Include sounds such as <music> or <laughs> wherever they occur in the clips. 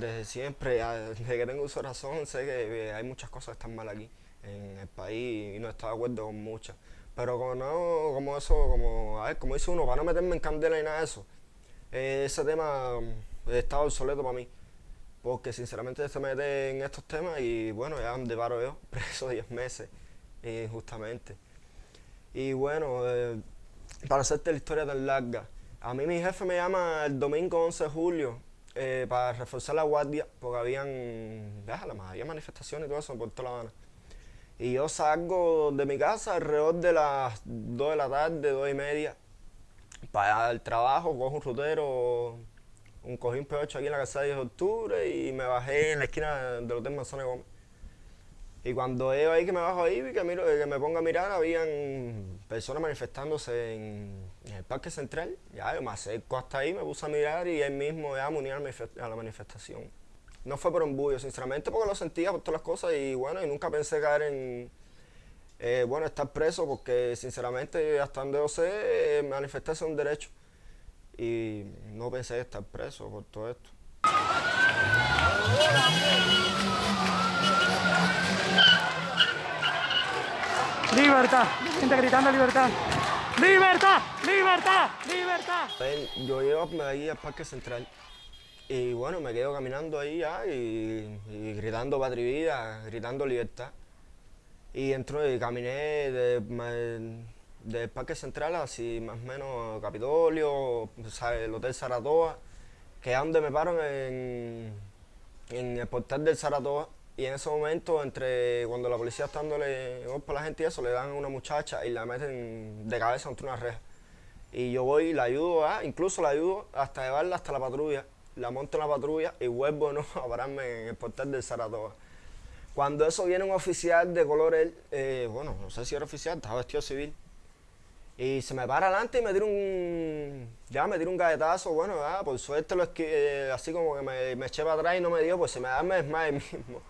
desde siempre, desde que tengo uso razón, sé que hay muchas cosas que están mal aquí en el país y no estoy de acuerdo con muchas. Pero como no, como eso, como, a como dice uno, para no meterme en candela y nada de eso, eh, ese tema mm, está obsoleto para mí. Porque sinceramente se mete en estos temas y bueno, ya de paro yo, <laughs> preso 10 meses, injustamente. Y bueno, eh, para hacerte la historia tan larga, a mí mi jefe me llama el domingo 11 de julio eh, para reforzar la guardia, porque habían, había manifestaciones y todo eso por toda La Habana. Y yo salgo de mi casa alrededor de las 2 de la tarde, 2 y media, para el trabajo, cojo un rutero, un cojín P8 aquí en la casa de 10 de octubre y me bajé en la esquina del Hotel Manzana Gómez. Y cuando veo ahí que me bajo ahí, que, miro, que me pongo a mirar, habían personas manifestándose en, el Parque Central. Ya, yo me acerco hasta ahí, me puse a mirar y él mismo ya me a la manifestación. No fue por embullo, sinceramente, porque lo sentía por todas las cosas y bueno, y nunca pensé caer en, eh, bueno, estar preso, porque sinceramente, hasta donde yo sé, eh, manifestarse es un derecho. Y no pensé estar preso por todo esto. Libertad, gente gritando libertad. ¡Libertad! ¡Libertad! ¡Libertad! Yo llego ahí al Parque Central y bueno, me quedo caminando ahí ya y, gritando patria vida, gritando libertad. Y entro y caminé del Parque Central así más o menos Capitolio, el Hotel Saratoga, que es donde me paro en, en el portal del Saratoga. Y en ese momento, entre cuando la policía está dándole golpe a la gente y eso, le dan a una muchacha y la meten de cabeza entre una reja. Y yo voy y la ayudo, incluso la ayudo hasta llevarla hasta la patrulla la monto en la patrulla y vuelvo ¿no? <laughs> a pararme en el portal del Saratoga. Cuando eso viene un oficial de color, él, eh, bueno, no sé si era oficial, estaba vestido civil. Y se me para adelante y me tira un, ya me tira un galletazo, bueno, por suerte lo eh, así como que me, eché para atrás y no me dio, pues se me da el mismo.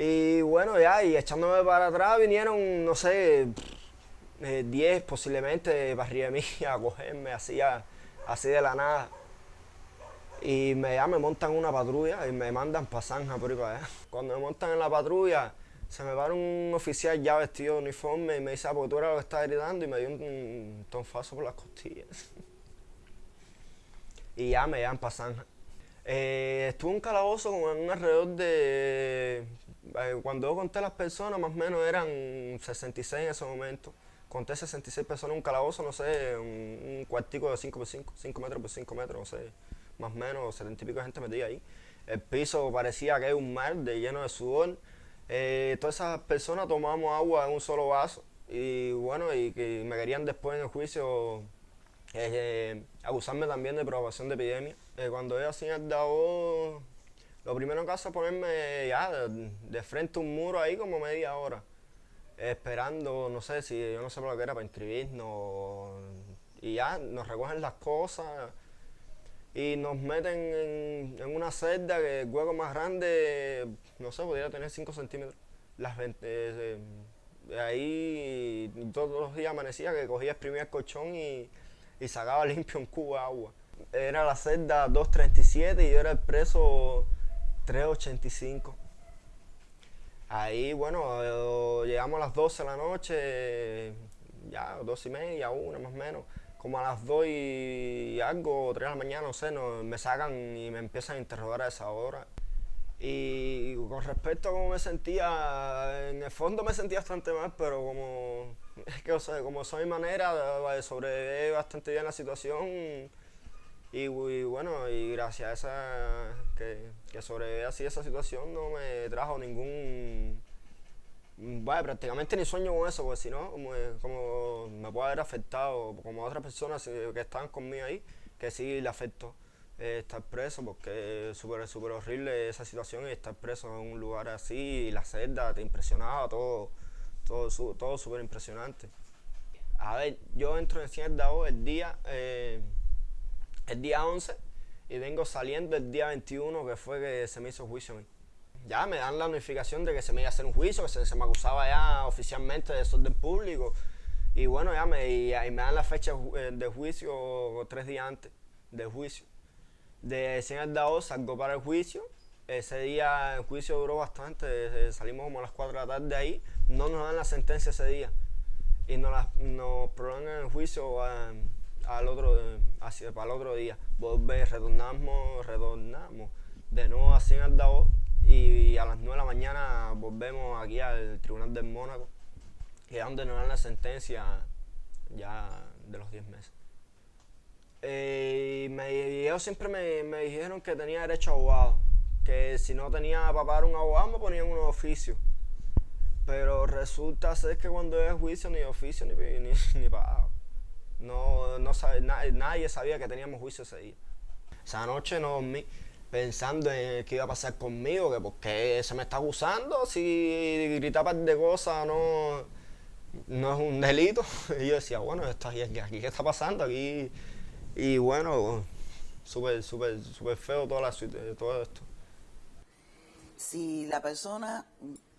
Y bueno, ya, y echándome para atrás vinieron, no sé, 10 eh, posiblemente para mí <laughs> a cogerme así, así de la nada. Y me, ya me montan una patrulla y me mandan para Zanja por ahí para allá. Cuando me montan en la patrulla, se me va un oficial ya vestido de uniforme y me dice, ah, porque tú eras lo que estás gritando y me dio un, tonfazo por las costillas. <laughs> y ya me llevan para Zanja. Eh, estuve en un calabozo con un alrededor de... Eh, cuando yo conté las personas, más o menos eran 66 en ese momento. Conté 66 personas en un calabozo, no sé, un, cuartico de 5 por 5, 5 metros por 5 metros, no sé más o menos, setenta y pico de gente metida ahí. El piso parecía que era un mar de lleno de sudor. Eh, todas esas personas tomamos agua en un solo vaso y bueno, y que me querían después en el juicio eh, acusarme también de provocación de epidemia. Eh, cuando yo hacía el DAO, lo primero que hace es ponerme ya de, frente a un muro ahí como media hora, esperando, no sé si yo no sé por lo que era, para inscribirnos y ya nos recogen las cosas y nos meten en, una celda que el hueco más grande, no sé, podría tener 5 centímetros. Las eh, ahí todos los días amanecía que cogía, exprimía el colchón y, sacaba limpio un cubo de agua. Era la celda 237 y yo era el preso 385. Ahí, bueno, llegamos a las 12 de la noche, ya, dos y media, una más o menos como a las 2 y algo, 3 de la mañana, no sé, me sacan y me empiezan a interrogar a esa hora. Y con respecto a cómo me sentía, en el fondo me sentía bastante mal, pero como, <laughs> es que, o sea, como soy manera de sobrevivir bastante bien la situación, y, bueno, y gracias a esa, que, que así esa situación, no me trajo ningún Vaya, prácticamente ni sueño con eso, porque si no, como, me puede haber afectado, como a otras personas que estaban conmigo ahí, que sí le afectó eh, estar preso, porque es súper super horrible esa situación y estar preso en un lugar así, y la celda te impresionaba, todo todo todo súper impresionante. A ver, yo entro en Cien el día, eh, el día 11 y vengo saliendo el día 21, que fue que se me hizo juicio ya me dan la notificación de que se me iba a hacer un juicio, que se, me acusaba ya oficialmente de desorden público. Y bueno, ya me, y, me dan la fecha eh, de juicio tres días antes del juicio. De 100 al DAO salgo para el juicio. Ese día el juicio duró bastante, eh, salimos como a las 4 de la tarde ahí. No nos dan la sentencia ese día. Y nos, la- nos prolongan el juicio a- al otro, eh, hacia, para el otro día. Volver, retornamos, retornamos de nuevo a 100 al DAO. Y a las 9 de la mañana volvemos aquí al Tribunal del Mónaco. Y es donde nos dan la sentencia ya de los 10 meses. Eh, ellos siempre me, me dijeron que tenía derecho a abogado, que si no tenía para pagar un abogado me ponían un oficio. Pero resulta ser que cuando es juicio ni oficio ni, ni, <laughs> ni. No, no nadie sabía que teníamos juicio ese día. Esa noche no dormí pensando en qué iba a pasar conmigo, que por qué se me está acusando, si gritar de cosas no, no es un delito. <laughs> Y yo decía, bueno, esto aquí, aquí qué está pasando aquí. Y bueno, súper, súper, súper feo toda la, todo esto. si la persona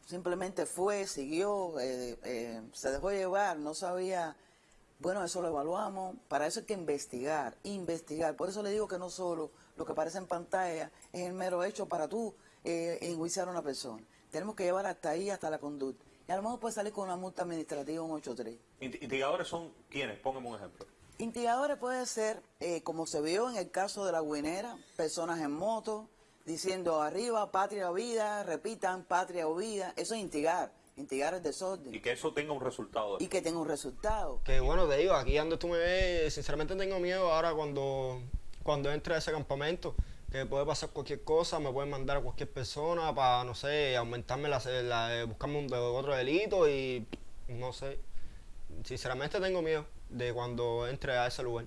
simplemente fue, siguió, eh, eh, se dejó llevar, no sabía, bueno, eso lo evaluamos, para eso hay que investigar, investigar. Por eso le digo que no solo lo que aparece en pantalla es el mero hecho para tú eh, enjuiciar a una persona. Tenemos que llevar hasta ahí, hasta la conducta. Y a lo mejor puede salir con una multa administrativa, un 8.3. Int- Instigadores son quienes, póngame un ejemplo. Instigadores puede ser, eh, como se vio en el caso de la guinera, personas en moto, diciendo arriba, patria o vida, repitan, patria o vida. Eso es instigar, instigar el desorden. Y que eso tenga un resultado. Y que tenga un resultado. Que bueno, te digo, aquí donde tú me ves, sinceramente tengo miedo ahora cuando, cuando entre a ese campamento, que puede pasar cualquier cosa, me pueden mandar a cualquier persona para, no sé, aumentarme la, la- buscarme un, de- otro delito y no sé. Sinceramente tengo miedo de cuando entre a ese lugar.